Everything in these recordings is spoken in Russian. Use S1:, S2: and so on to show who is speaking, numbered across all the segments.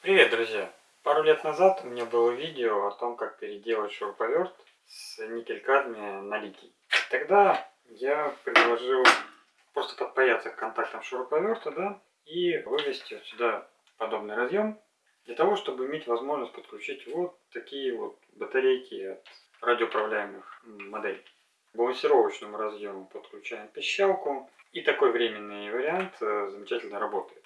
S1: Привет, друзья! Пару лет назад у меня было видео о том, как переделать шуруповерт с никель-кадмия на литий. Тогда я предложил просто подпаяться к контактам шуруповерта, да, и вывести вот сюда подобный разъем, для того, чтобы иметь возможность подключить вот такие вот батарейки от радиоуправляемых моделей. К балансировочному разъему подключаем пищалку, и такой временный вариант э, замечательно работает.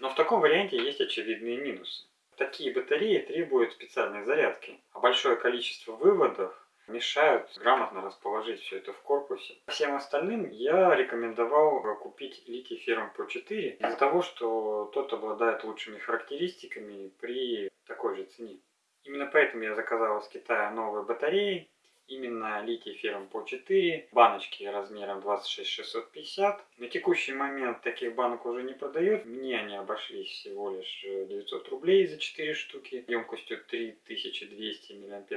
S1: Но в таком варианте есть очевидные минусы. Такие батареи требуют специальной зарядки, а большое количество выводов мешают грамотно расположить все это в корпусе. Всем остальным я рекомендовал купить литий ферм Pro4 из-за того, что тот обладает лучшими характеристиками при такой же цене. Именно поэтому я заказал из Китая новые батареи, именно литий ферм по 4, баночки размером 26650. На текущий момент таких банок уже не продают. Мне они обошлись всего лишь 900 рублей за 4 штуки, емкостью 3200 мАч.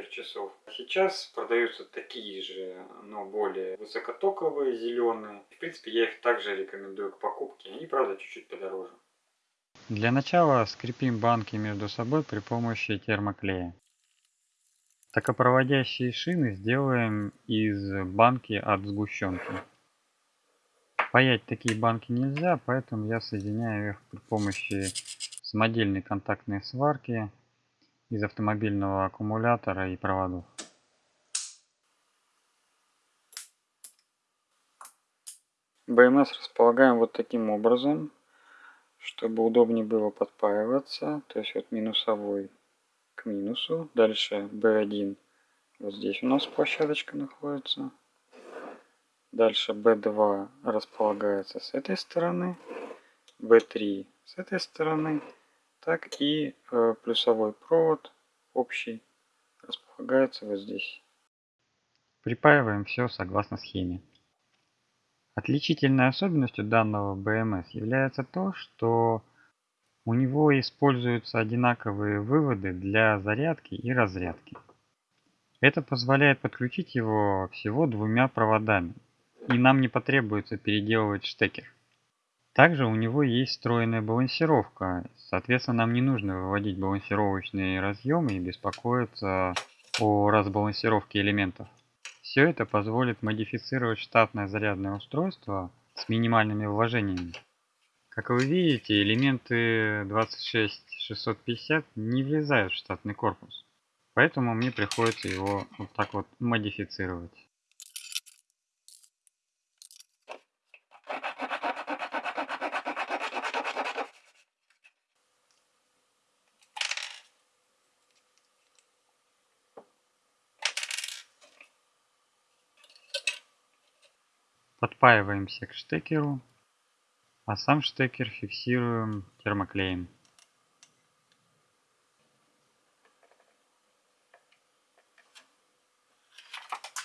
S1: Сейчас продаются такие же, но более высокотоковые, зеленые. В принципе, я их также рекомендую к покупке. Они, правда, чуть-чуть подороже.
S2: Для начала скрепим банки между собой при помощи термоклея. Токопроводящие шины сделаем из банки от сгущенки. Паять такие банки нельзя, поэтому я соединяю их при помощи самодельной контактной сварки из автомобильного аккумулятора и проводов. БМС располагаем вот таким образом, чтобы удобнее было подпаиваться. То есть вот минусовой к минусу. Дальше B1. Вот здесь у нас площадочка находится. Дальше B2 располагается с этой стороны. B3 с этой стороны. Так и э, плюсовой провод общий располагается вот здесь. Припаиваем все согласно схеме. Отличительной особенностью данного BMS является то, что у него используются одинаковые выводы для зарядки и разрядки. Это позволяет подключить его всего двумя проводами, и нам не потребуется переделывать штекер. Также у него есть встроенная балансировка, соответственно нам не нужно выводить балансировочные разъемы и беспокоиться о разбалансировке элементов. Все это позволит модифицировать штатное зарядное устройство с минимальными вложениями. Как вы видите, элементы 26650 не влезают в штатный корпус. Поэтому мне приходится его вот так вот модифицировать. Подпаиваемся к штекеру а сам штекер фиксируем термоклеем.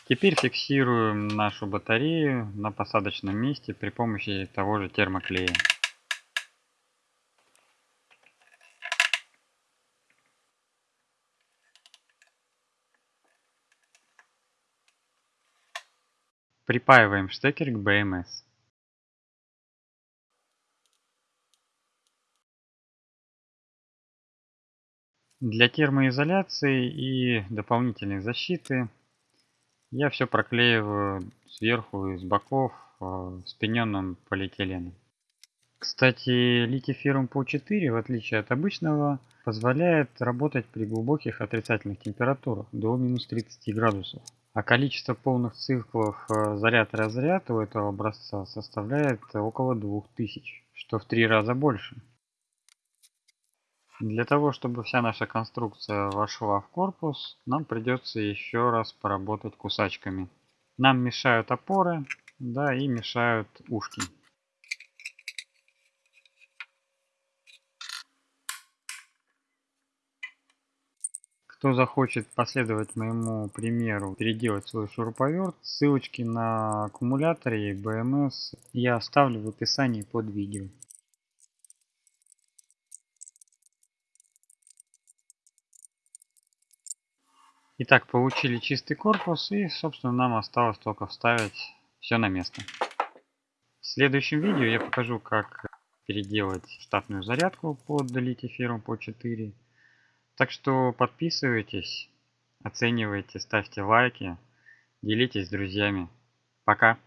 S2: Теперь фиксируем нашу батарею на посадочном месте при помощи того же термоклея. Припаиваем штекер к BMS. Для термоизоляции и дополнительной защиты я все проклеиваю сверху и с боков э, спиненным полиэтиленом. Кстати, литий-феррум ПО4, в отличие от обычного, позволяет работать при глубоких отрицательных температурах до минус 30 градусов. А количество полных циклов э, заряд-разряд у этого образца составляет около 2000, что в три раза больше. Для того, чтобы вся наша конструкция вошла в корпус, нам придется еще раз поработать кусачками. Нам мешают опоры, да, и мешают ушки. Кто захочет последовать моему примеру, переделать свой шуруповерт, ссылочки на аккумуляторы и BMS я оставлю в описании под видео. Итак, получили чистый корпус и, собственно, нам осталось только вставить все на место. В следующем видео я покажу, как переделать штатную зарядку под литий-феррум по 4. Так что подписывайтесь, оценивайте, ставьте лайки, делитесь с друзьями. Пока!